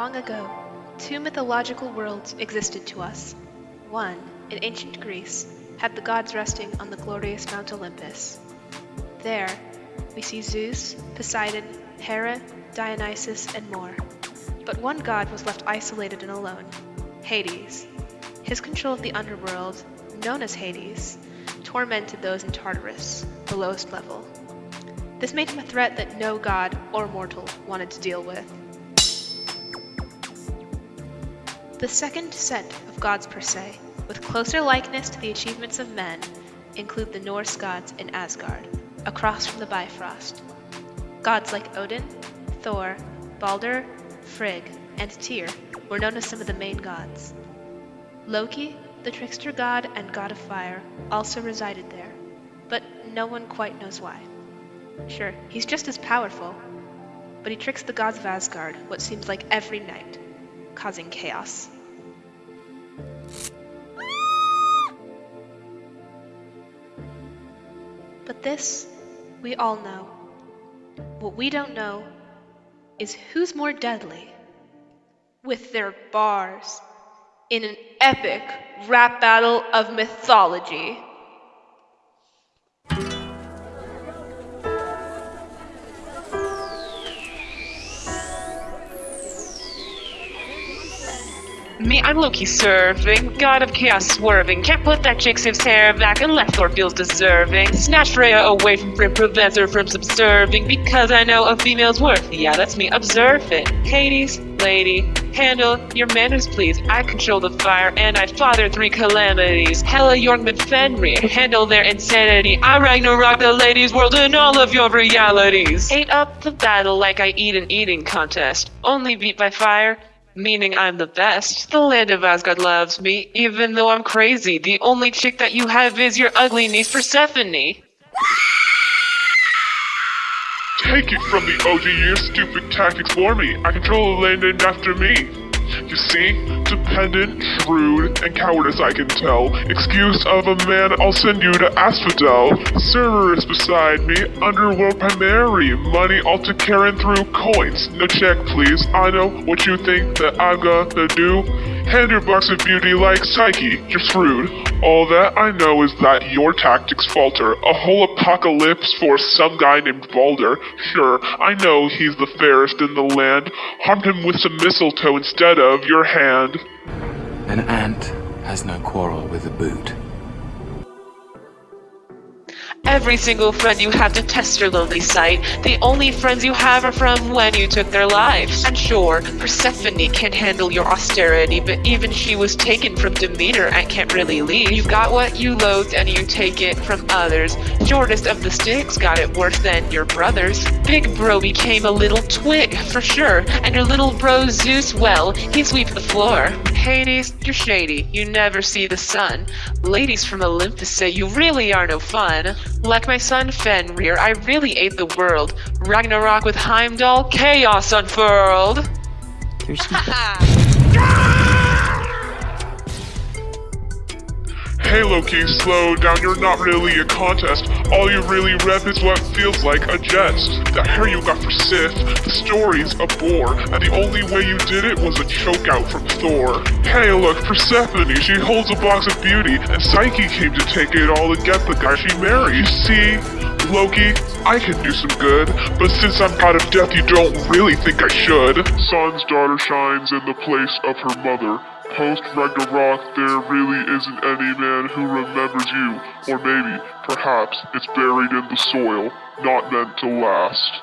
Long ago, two mythological worlds existed to us. One, in ancient Greece, had the gods resting on the glorious Mount Olympus. There, we see Zeus, Poseidon, Hera, Dionysus, and more. But one god was left isolated and alone Hades. His control of the underworld, known as Hades, tormented those in Tartarus, the lowest level. This made him a threat that no god or mortal wanted to deal with. The second set of gods per se, with closer likeness to the achievements of men, include the Norse gods in Asgard, across from the Bifrost. Gods like Odin, Thor, Balder, Frigg, and Tyr were known as some of the main gods. Loki, the trickster god and god of fire, also resided there, but no one quite knows why. Sure, he's just as powerful, but he tricks the gods of Asgard what seems like every night, causing chaos. But this, we all know. What we don't know is who's more deadly. With their bars, in an epic rap battle of mythology. Me, I'm Loki serving, god of chaos swerving. Can't put that Jigsaw hair back unless Thor feels deserving. Snatch Freya away from Thrym, prevents her from subserving. Because I know a female's worth. Yeah, that's me, observe it. Hades, lady, handle your manners please. I control the fire and I father three calamities. Hella Jormungand, Fenrir, handle their insanity. I Ragnarok the ladies' world and all of your realities. Ate up the battle like I eat an eating contest. Only beat by fire, meaning I'm the best. The land of Asgard loves me, even though I'm crazy. The only chick that you have is your ugly niece Persephone. Take it from the OG, your stupid tactics for me. I control the land and after me. You see, dependent, shrewd, and cowardice I can tell. Excuse of a man, I'll send you to Asphodel. Cerberus beside me, underworld primary. Money all to Charon through coins. No check, please. I know what you think that I'm gonna do. Hand your box of beauty like Psyche, you're screwed. All that I know is that your tactics falter. A whole apocalypse for some guy named Balder. Sure, I know he's the fairest in the land. Harmed him with some mistletoe instead of your hand. An ant has no quarrel with a boot. Every single friend you have to test your lonely sight. The only friends you have are from when you took their lives. And sure, Persephone can't handle your austerity, but even she was taken from Demeter and can't really leave. You got what you loathed and you take it from others. Shortest of the sticks got it worse than your brothers. Big bro became a little twig, for sure. And your little bro Zeus, well, he sweep the floor. Hades, you're shady. You never see the sun. Ladies from Olympus say you really are no fun. Like my son Fenrir, I really ate the world. Ragnarok with Heimdall, chaos unfurled. Hey Loki, slow down, you're not really a contest. All you really rep is what feels like a jest. The hair you got for Sif, the story's a bore, and the only way you did it was a chokeout from Thor. Hey look, Persephone, she holds a box of beauty, and Psyche came to take it all and get the guy she married. See? Loki, I can do some good, but since I'm god of death, you don't really think I should. Sun's daughter shines in the place of her mother. Post Ragnarok, there really isn't any man who remembers you, or maybe, perhaps, it's buried in the soil, not meant to last.